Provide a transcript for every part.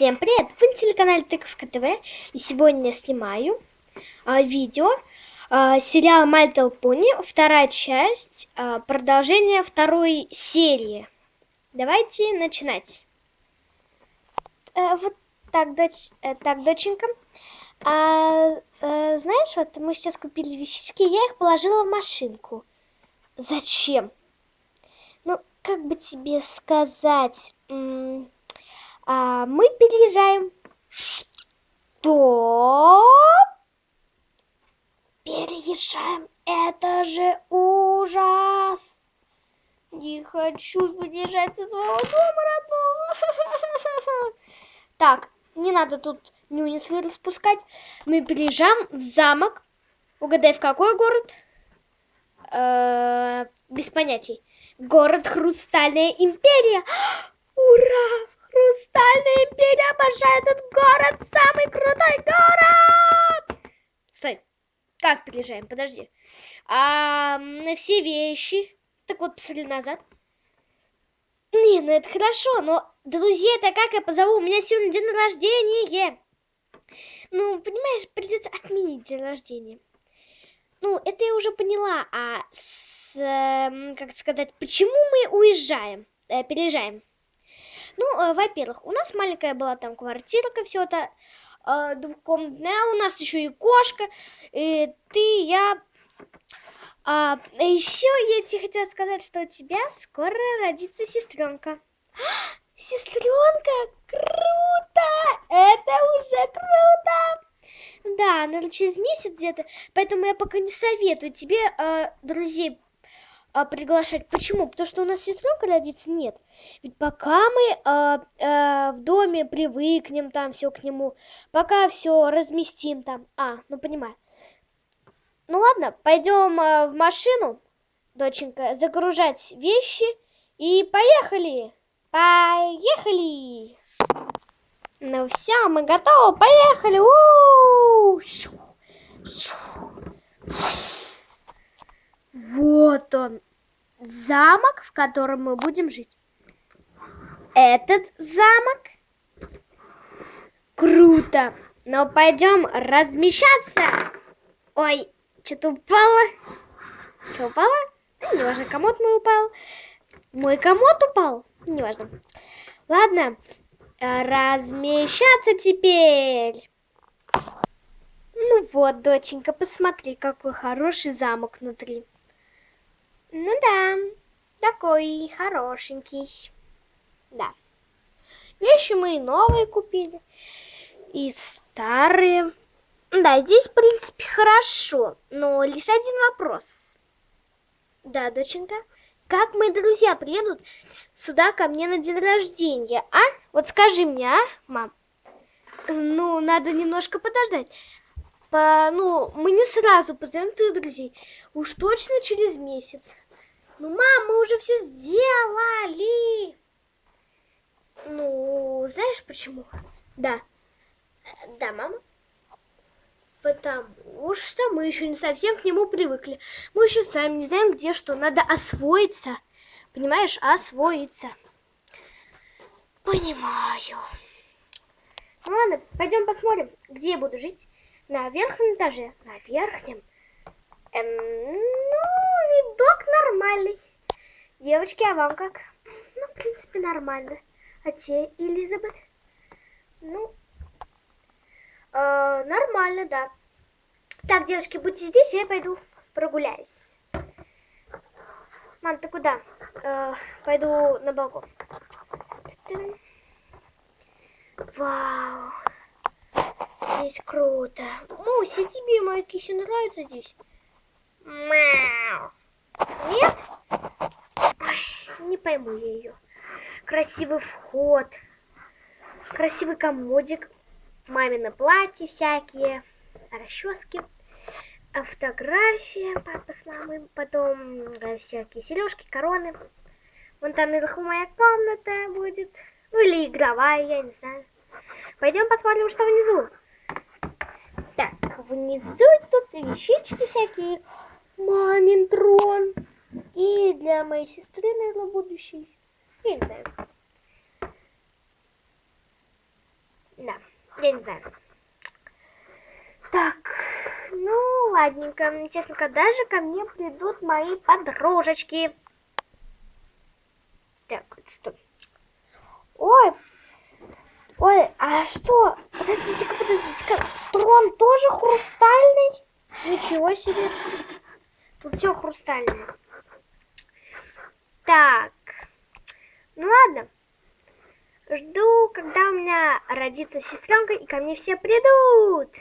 Всем привет! Вы на телеканале Тыковка ТВ. И сегодня я снимаю а, видео а, сериал My Little вторая часть, а, продолжение второй серии. Давайте начинать. А, вот так, дочь, а, так, доченька. А, а, знаешь, вот мы сейчас купили вещички, я их положила в машинку. Зачем? Ну, как бы тебе сказать а, мы переезжаем. Что? Переезжаем. Это же ужас. Не хочу переезжать со своего дома родного. Так, не надо тут нюнис распускать. Мы переезжаем в замок. Угадай, в какой город? -э, без понятий. Город Хрустальная Империя. Империя обожает этот город, самый крутой город! Стой, как переезжаем? Подожди. А, на все вещи. Так вот, посмотри назад. Не, ну это хорошо, но друзей-то как я позову? У меня сегодня день рождения. Ну, понимаешь, придется отменить день рождения. Ну, это я уже поняла. А с, э, как сказать, почему мы уезжаем, э, переезжаем? Ну, э, во-первых, у нас маленькая была там квартирка, все это э, двухкомнатная, у нас еще и кошка, и ты, я... А, еще я тебе хотела сказать, что у тебя скоро родится сестренка. Сестренка, круто! Это уже круто! Да, наверное, через месяц где-то, поэтому я пока не советую тебе э, друзей а, приглашать. Почему? Потому что у нас сестренка родится нет. Ведь пока мы а, а, в доме привыкнем там все к нему, пока все разместим там. А, ну понимаю. Ну ладно, пойдем а, в машину, доченька, загружать вещи и поехали. Поехали. Ну все, мы готовы, поехали. У -у -у вот он, замок, в котором мы будем жить. Этот замок? Круто. Но пойдем размещаться. Ой, что-то упало. Что упало? Ну, неважно, комод мой упал. Мой комод упал. Неважно. Ладно, размещаться теперь. Ну вот, доченька, посмотри, какой хороший замок внутри. Ну да, такой хорошенький. Да. Вещи мы и новые купили, и старые. Да, здесь, в принципе, хорошо, но лишь один вопрос. Да, доченька? Как мои друзья приедут сюда ко мне на день рождения, а? Вот скажи мне, а, мам? Ну, надо немножко подождать. По, ну, мы не сразу позовем твоих друзей. Уж точно через месяц. Ну, мам, мы уже все сделали. Ну, знаешь почему? Да. Да, мама. Потому что мы еще не совсем к нему привыкли. Мы еще сами не знаем, где что. Надо освоиться. Понимаешь? Освоиться. Понимаю. Ну ладно, пойдем посмотрим, где я буду жить. На верхнем этаже. На верхнем. Эм, ну, видок нормальный. Девочки, а вам как? Ну, в принципе, нормально. А те, Элизабет? Ну, э, нормально, да. Так, девочки, будьте здесь, я пойду прогуляюсь. Мам, ты куда? Э, пойду на балкон. Вау. Здесь круто. Муся, тебе моя кища нравится здесь? Мяу. Нет? Ой, не пойму я ее. Красивый вход. Красивый комодик. Мамино платье всякие. Расчески. Фотография папа с мамой. Потом э, всякие сережки, короны. Вон там наверху моя комната будет. Ну или игровая, я не знаю. Пойдем посмотрим, что внизу. Так, внизу тут вещички всякие. Мамин трон. И для моей сестры, наверное, будущий. Я не знаю. Я не знаю. Так, ну, ладненько. Честно, когда же ко мне придут мои подружечки? Так, что? Ой, ой, а что? Подождите-ка, подождите-ка. Трон тоже хрустальный? Ничего себе. Тут все хрустальное. Так, ну ладно. Жду, когда у меня родится сестренка, и ко мне все придут.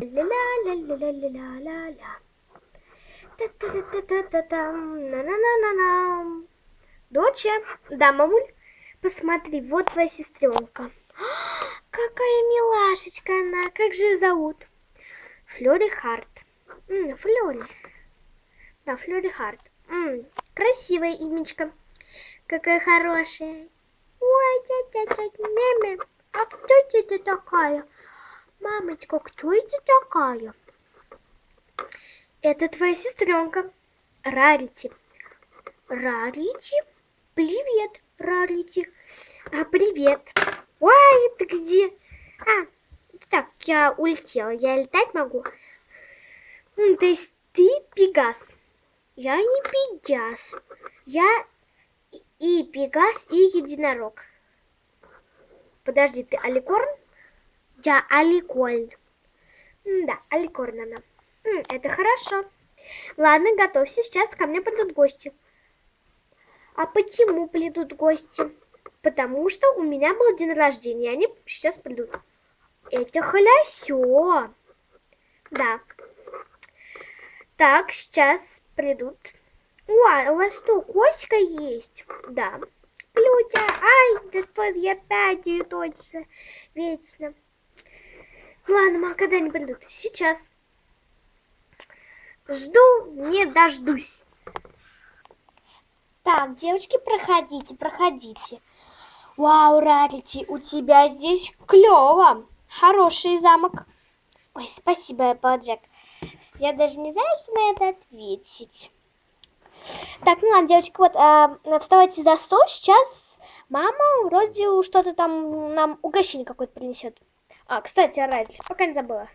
Ля-ля-ля-ля-ля-ля-ля-ля. Доча, да, мамуль, посмотри, вот твоя сестренка. Какая милашечка она, как же ее зовут? Флори Харт. Флори. Да, Флори Харт. М, красивое имечко. Какая хорошая. Ой, тетя, меме, а кто это такая? Мамочка, кто это такая? Это твоя сестренка, Рарити. Рарити? Привет, Рарити. А, привет. Ой, ты где? А, так, я улетела. Я летать могу? М, То есть ты Пегас? Я не Пегас. Я и- Пегас, и Единорог. Подожди, ты Аликорн? Я Аликольн. М, Да, Аликорн она. Это хорошо. Ладно, готовься, сейчас ко мне придут гости. А почему придут гости? Потому что у меня был день рождения, они сейчас придут. Это хорошо. Да. Так, сейчас придут. Ой, у вас что, Коська есть? Да. Плютя, ай, да что я опять ее точно. Вечно. Ладно, мам, когда они придут? Сейчас. Жду, не дождусь. Так, девочки, проходите, проходите. Вау, Рарити, у тебя здесь клево. Хороший замок. Ой, спасибо, Эпплджек. Я даже не знаю, что на это ответить. Так, ну ладно, девочки, вот, а, вставайте за стол. Сейчас мама вроде что-то там нам угощение какое-то принесет. А, кстати, Рарити, пока не забыла.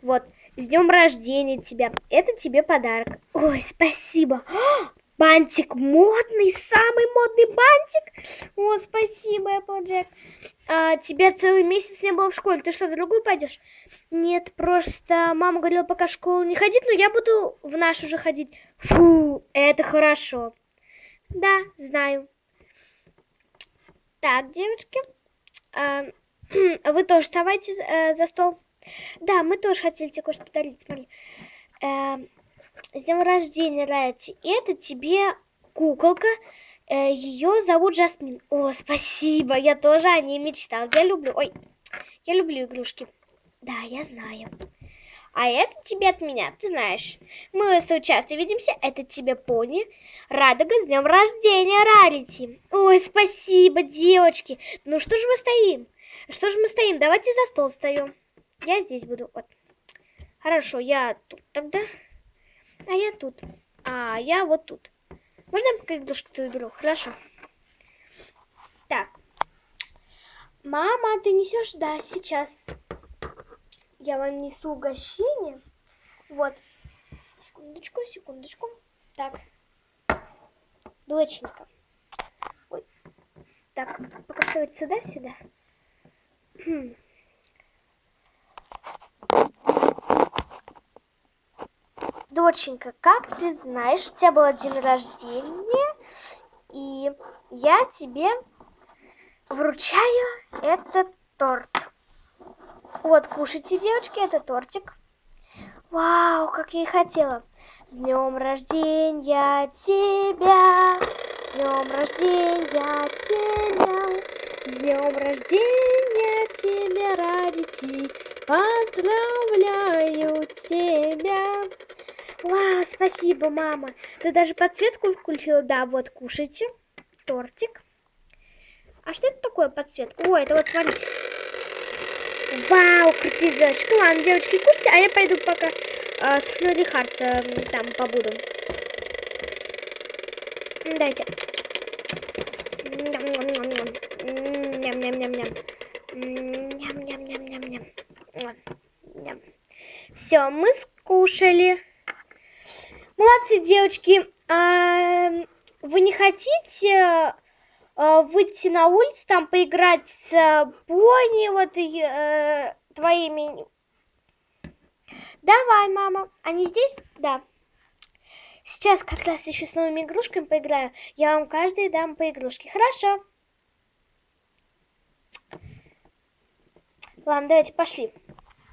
Вот, с днем рождения тебя. Это тебе подарок. Ой, спасибо. А, Бантик модный, самый модный бантик. О, спасибо, Эпплджек. А, тебя целый месяц не было в школе. Ты что, в другую пойдешь? Нет, просто мама говорила, пока в школу не ходить, но я буду в нашу же ходить. Фу, это хорошо. Да, знаю. Так, девочки, а, вы тоже вставайте э, за стол. Да, мы тоже хотели тебе кое-что подарить, смотри. Эм, с днем рождения, Райти. Это тебе куколка. Ее зовут Жасмин. О, спасибо. Я тоже о ней мечтал. Я люблю. Ой, я люблю игрушки. Да, я знаю. А это тебе от меня, ты знаешь. Мы с видимся. Это тебе пони. Радуга с днем рождения, Рарити. Ой, спасибо, девочки. Ну что же мы стоим? Что же мы стоим? Давайте за стол встаем. Я здесь буду. Вот. Хорошо, я тут тогда. А я тут. А я вот тут. Можно я пока игрушку-то уберу? Хорошо. Так. Мама, ты несешь? Да, сейчас. Я вам несу угощение. Вот. Секундочку, секундочку. Так. Доченька. Ой. Так, пока вставать сюда, сюда. Доченька, как ты знаешь, у тебя был день рождения, и я тебе вручаю этот торт. Вот, кушайте, девочки, это тортик. Вау, как я и хотела. С днем рождения тебя, с днем рождения тебя, с днем рождения тебя, Радити, поздравляю тебя. Вау, спасибо, мама. Ты даже подсветку включила? Да, вот, кушайте. Тортик. А что это такое подсветка? О, это вот, смотрите. Вау, крутые девочки. Ну, ладно, девочки, кушайте, а я пойду пока э, с Флори Харт э, там побуду. Дайте. Ням-ням-ням-ням. Ням-ням-ням-ням-ням. Все, мы скушали. Молодцы, девочки. А, вы не хотите а, выйти на улицу, там поиграть с Бонни, вот э, твоими... Давай, мама. Они здесь? Да. Сейчас как раз еще с новыми игрушками поиграю. Я вам каждый дам по игрушке. Хорошо. Ладно, давайте пошли.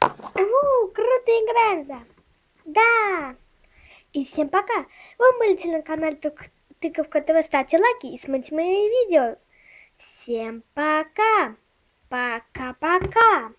У, круто играем, да. Да. И всем пока. Вы были на канале Тыковка ТВ. Ставьте лайки и смотрите мои видео. Всем пока. Пока-пока.